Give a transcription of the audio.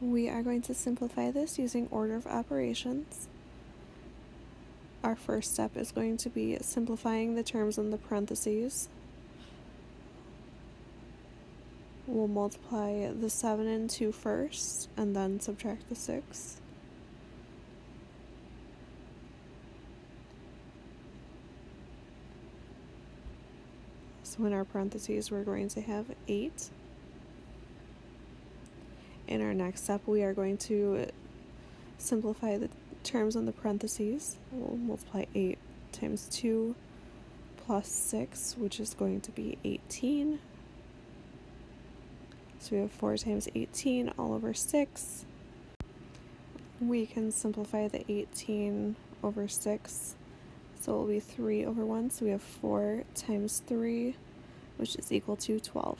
We are going to simplify this using order of operations. Our first step is going to be simplifying the terms in the parentheses. We'll multiply the 7 and 2 first, and then subtract the 6. So in our parentheses, we're going to have 8. In our next step, we are going to simplify the terms in the parentheses. We'll multiply 8 times 2 plus 6, which is going to be 18. So we have 4 times 18 all over 6. We can simplify the 18 over 6. So it will be 3 over 1. So we have 4 times 3, which is equal to 12.